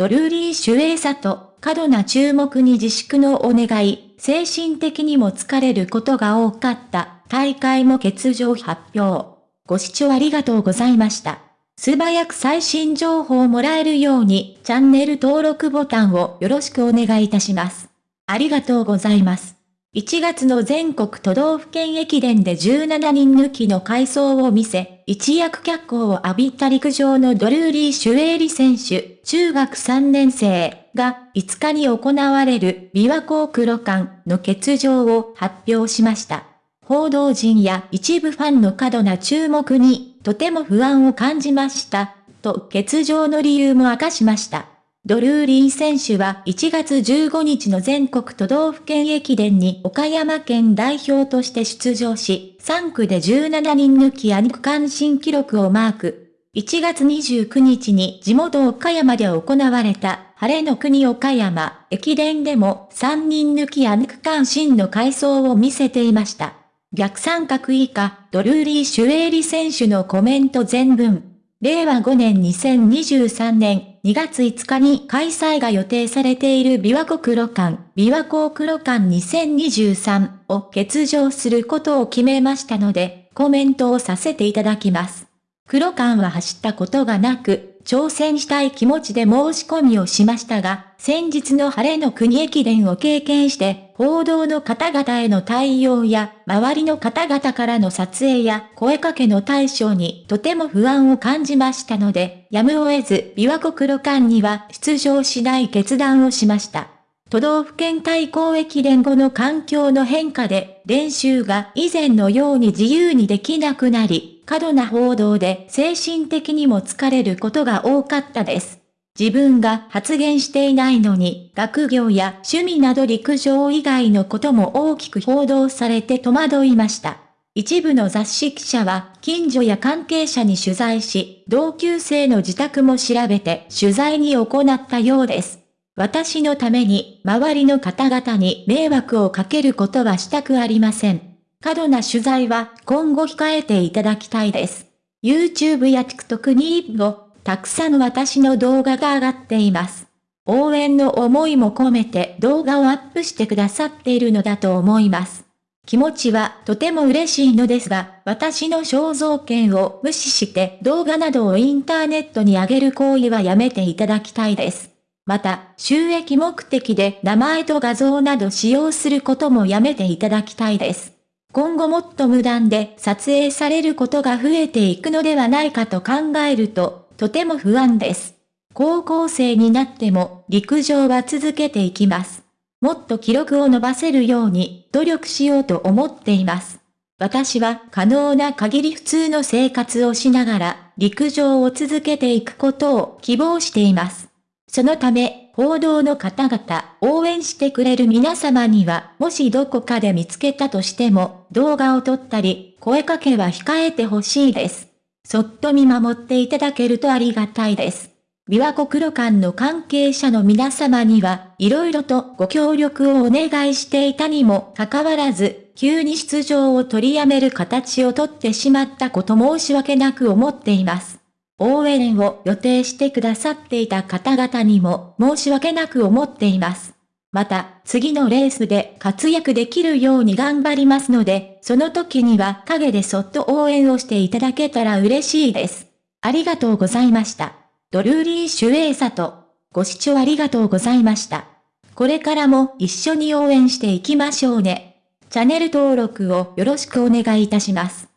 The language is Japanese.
ドルーリー・主衛さと過度な注目に自粛のお願い、精神的にも疲れることが多かった、大会も欠場発表。ご視聴ありがとうございました。素早く最新情報をもらえるように、チャンネル登録ボタンをよろしくお願いいたします。ありがとうございます。1月の全国都道府県駅伝で17人抜きの回走を見せ、一躍脚光を浴びた陸上のドルーリー・シュエーリ選手、中学3年生が5日に行われる琵琶湖黒館の欠場を発表しました。報道陣や一部ファンの過度な注目にとても不安を感じました、と欠場の理由も明かしました。ドルーリー選手は1月15日の全国都道府県駅伝に岡山県代表として出場し、3区で17人抜きアニ区間新記録をマーク。1月29日に地元岡山で行われた晴れの国岡山駅伝でも3人抜きアニ区間新の回走を見せていました。逆三角以下、ドルーリー・シュエーリ選手のコメント全文。令和5年2023年2月5日に開催が予定されている琵琶湖黒館、琵琶湖黒館2023を欠場することを決めましたので、コメントをさせていただきます。黒館は走ったことがなく、挑戦したい気持ちで申し込みをしましたが、先日の晴れの国駅伝を経験して、報道の方々への対応や、周りの方々からの撮影や声かけの対象にとても不安を感じましたので、やむを得ず、琵琶湖黒館には出場しない決断をしました。都道府県対抗駅伝後の環境の変化で、練習が以前のように自由にできなくなり、過度な報道で精神的にも疲れることが多かったです。自分が発言していないのに、学業や趣味など陸上以外のことも大きく報道されて戸惑いました。一部の雑誌記者は、近所や関係者に取材し、同級生の自宅も調べて取材に行ったようです。私のために、周りの方々に迷惑をかけることはしたくありません。過度な取材は今後控えていただきたいです。YouTube や TikTok にもたくさん私の動画が上がっています。応援の思いも込めて動画をアップしてくださっているのだと思います。気持ちはとても嬉しいのですが、私の肖像権を無視して動画などをインターネットに上げる行為はやめていただきたいです。また、収益目的で名前と画像など使用することもやめていただきたいです。今後もっと無断で撮影されることが増えていくのではないかと考えると、とても不安です。高校生になっても陸上は続けていきます。もっと記録を伸ばせるように努力しようと思っています。私は可能な限り普通の生活をしながら陸上を続けていくことを希望しています。そのため、報道の方々、応援してくれる皆様には、もしどこかで見つけたとしても、動画を撮ったり、声かけは控えてほしいです。そっと見守っていただけるとありがたいです。琵琶湖黒館の関係者の皆様には、色々とご協力をお願いしていたにもかかわらず、急に出場を取りやめる形をとってしまったこと申し訳なく思っています。応援を予定してくださっていた方々にも申し訳なく思っています。また、次のレースで活躍できるように頑張りますので、その時には陰でそっと応援をしていただけたら嬉しいです。ありがとうございました。ドルーリー・シュエーサと、ご視聴ありがとうございました。これからも一緒に応援していきましょうね。チャンネル登録をよろしくお願いいたします。